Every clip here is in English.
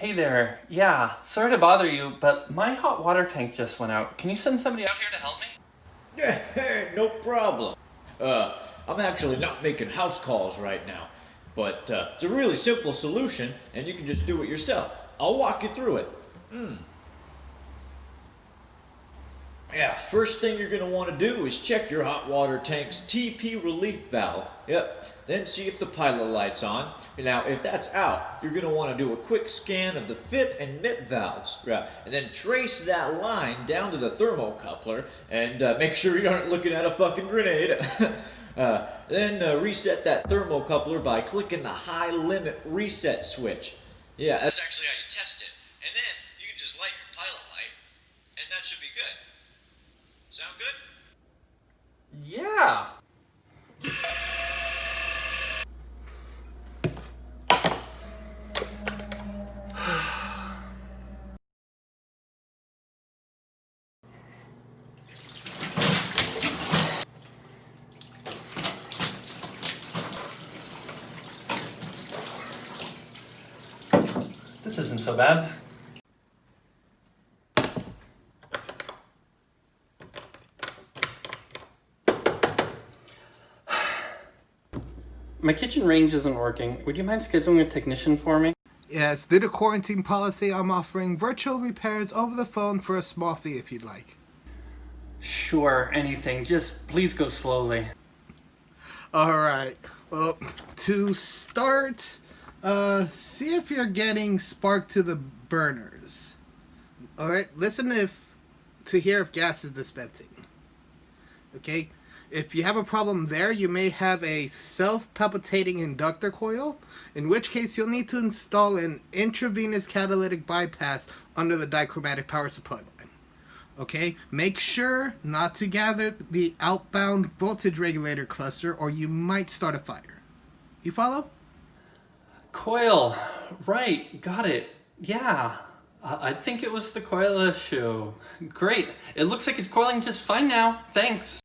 Hey there. Yeah, sorry to bother you, but my hot water tank just went out. Can you send somebody out here to help me? Yeah, no problem. Uh, I'm actually not making house calls right now, but uh, it's a really simple solution, and you can just do it yourself. I'll walk you through it. Mm. Yeah, first thing you're going to want to do is check your hot water tank's TP relief valve. Yep, then see if the pilot light's on. Now, if that's out, you're going to want to do a quick scan of the FIP and MIP valves. Yeah, and then trace that line down to the thermocoupler and uh, make sure you aren't looking at a fucking grenade. uh, then uh, reset that thermocoupler by clicking the high limit reset switch. Yeah, that's actually how you test it. And then you can just light your pilot light, and that should be good. Sound good? Yeah. This isn't so bad. My kitchen range isn't working. Would you mind scheduling a technician for me? Yes, due to quarantine policy, I'm offering virtual repairs over the phone for a small fee if you'd like. Sure, anything. Just please go slowly. Alright, well, to start, uh, see if you're getting spark to the burners. Alright, listen if to hear if gas is dispensing. Okay, if you have a problem there, you may have a self-palpitating inductor coil, in which case you'll need to install an intravenous catalytic bypass under the dichromatic power supply line. Okay, make sure not to gather the outbound voltage regulator cluster or you might start a fire. You follow? Coil. Right, got it. Yeah. I think it was the coil issue. Great. It looks like it's coiling just fine now. Thanks.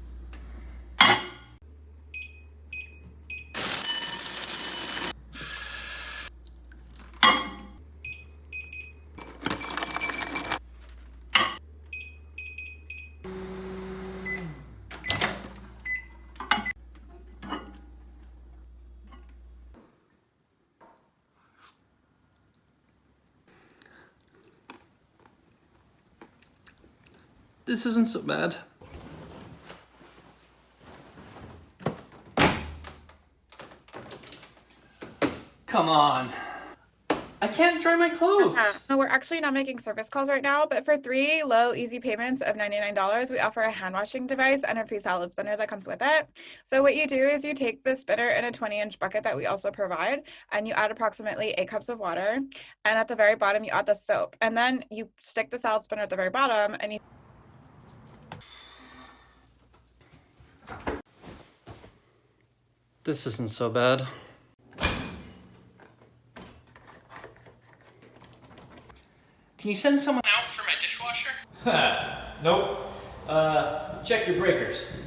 This isn't so bad. Come on. I can't dry my clothes. Uh, no, we're actually not making service calls right now, but for three low, easy payments of $99, we offer a hand washing device and a free salad spinner that comes with it. So what you do is you take the spinner in a 20 inch bucket that we also provide, and you add approximately eight cups of water. And at the very bottom, you add the soap. And then you stick the salad spinner at the very bottom and you This isn't so bad. Can you send someone out for my dishwasher? nope. Uh, check your breakers.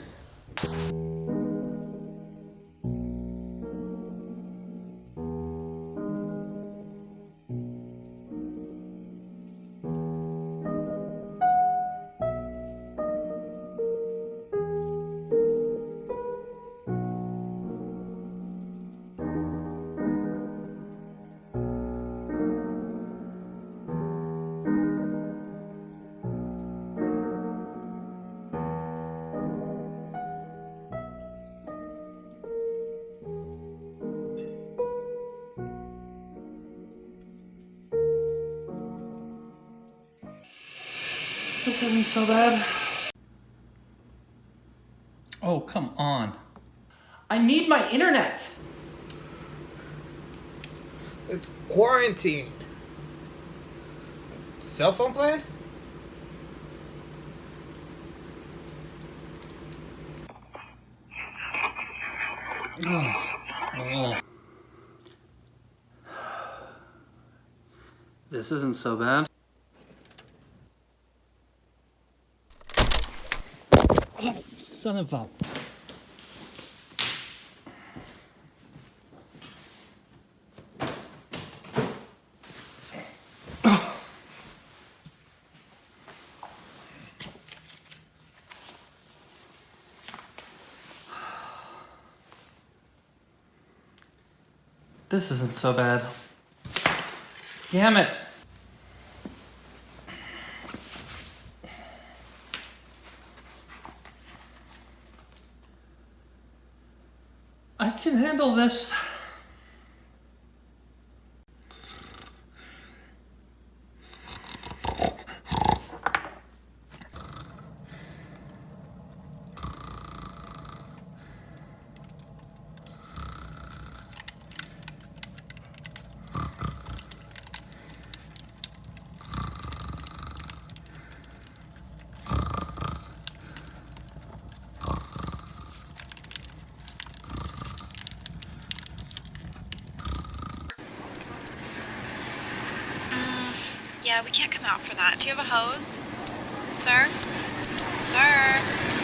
This isn't so bad. Oh, come on. I need my internet! It's quarantine. Cell phone plan? Oh. Oh. This isn't so bad. son of a... This isn't so bad. Damn it! Can handle this. Yeah, we can't come out for that. Do you have a hose? Sir? Sir?